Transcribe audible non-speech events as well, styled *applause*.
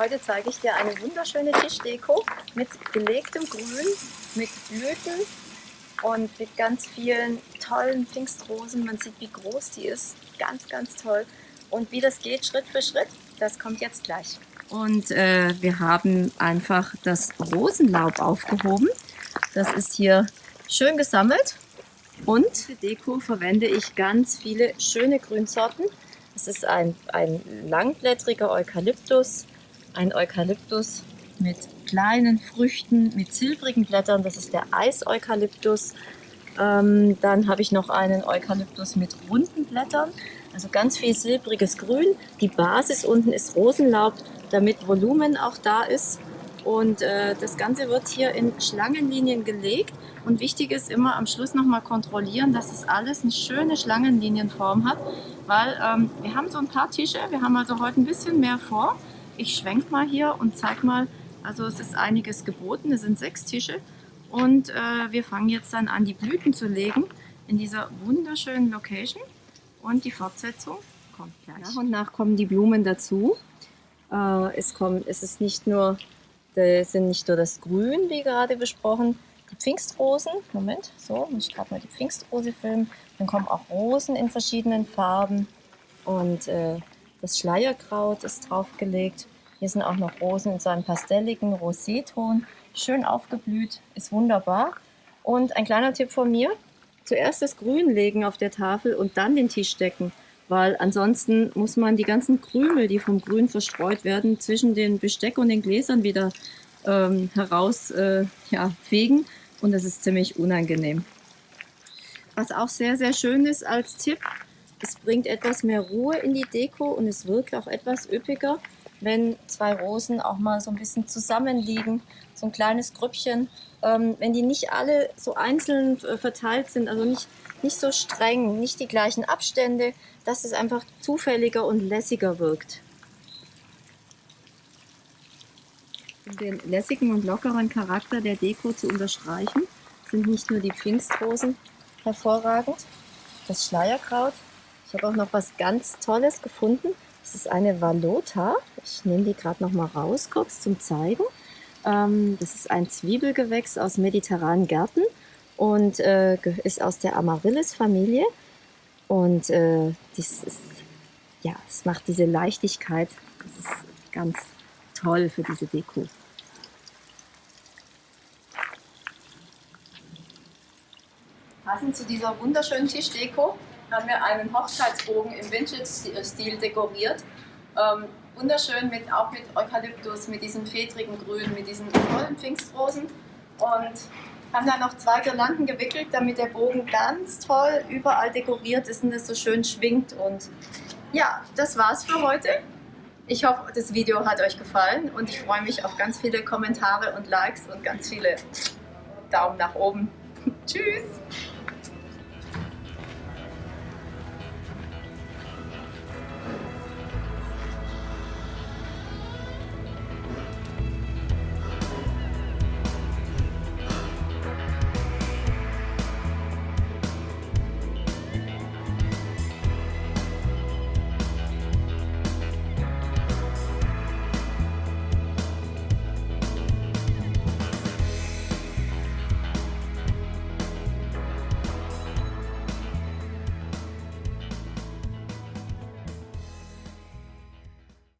Heute zeige ich dir eine wunderschöne Tischdeko mit gelegtem Grün, mit Blüten und mit ganz vielen tollen Pfingstrosen. Man sieht, wie groß die ist. Ganz, ganz toll. Und wie das geht, Schritt für Schritt, das kommt jetzt gleich. Und äh, wir haben einfach das Rosenlaub aufgehoben. Das ist hier schön gesammelt. Und für Deko verwende ich ganz viele schöne Grünsorten. Es ist ein, ein langblättriger Eukalyptus, ein Eukalyptus mit kleinen Früchten, mit silbrigen Blättern. Das ist der Eiseukalyptus. Ähm, dann habe ich noch einen Eukalyptus mit runden Blättern. Also ganz viel silbriges Grün. Die Basis unten ist Rosenlaub, damit Volumen auch da ist. Und äh, das Ganze wird hier in Schlangenlinien gelegt. Und wichtig ist immer am Schluss nochmal kontrollieren, dass es alles eine schöne Schlangenlinienform hat. Weil ähm, wir haben so ein paar Tische, wir haben also heute ein bisschen mehr vor. Ich schwenke mal hier und zeige mal, also es ist einiges geboten, es sind sechs Tische. Und äh, wir fangen jetzt dann an, die Blüten zu legen in dieser wunderschönen Location. Und die Fortsetzung kommt gleich. Nach und nach kommen die Blumen dazu. Äh, es, kommt, es ist nicht nur, sind nicht nur das Grün, wie gerade besprochen, die Pfingstrosen. Moment, so, muss ich gerade mal die Pfingstrose filmen. Dann kommen auch Rosen in verschiedenen Farben. Und äh, das Schleierkraut ist draufgelegt. Hier sind auch noch Rosen in so einem pastelligen Roséton. Schön aufgeblüht, ist wunderbar. Und ein kleiner Tipp von mir, zuerst das Grün legen auf der Tafel und dann den Tisch decken. Weil ansonsten muss man die ganzen Krümel, die vom Grün verstreut werden, zwischen den Besteck und den Gläsern wieder ähm, heraus äh, ja. Und das ist ziemlich unangenehm. Was auch sehr, sehr schön ist als Tipp, es bringt etwas mehr Ruhe in die Deko und es wirkt auch etwas üppiger, wenn zwei Rosen auch mal so ein bisschen zusammenliegen, so ein kleines Grüppchen. Ähm, wenn die nicht alle so einzeln äh, verteilt sind, also nicht, nicht so streng, nicht die gleichen Abstände, dass es einfach zufälliger und lässiger wirkt. Um den lässigen und lockeren Charakter der Deko zu unterstreichen, sind nicht nur die Pfingstrosen hervorragend, das Schleierkraut, ich habe auch noch was ganz Tolles gefunden. Das ist eine Valota. Ich nehme die gerade noch mal raus, kurz zum Zeigen. Ähm, das ist ein Zwiebelgewächs aus mediterranen Gärten und äh, ist aus der Amaryllis-Familie. Und äh, das ist, ja, es macht diese Leichtigkeit. Das ist ganz toll für diese Deko. Passend zu dieser wunderschönen Tischdeko haben wir einen Hochzeitsbogen im Vintage-Stil dekoriert. Ähm, wunderschön, mit, auch mit Eukalyptus, mit diesem fedrigen Grün, mit diesen tollen Pfingstrosen. Und haben da noch zwei Girlanden gewickelt, damit der Bogen ganz toll überall dekoriert ist und es so schön schwingt. Und ja, das war's für heute. Ich hoffe, das Video hat euch gefallen und ich freue mich auf ganz viele Kommentare und Likes und ganz viele Daumen nach oben. *laughs* Tschüss!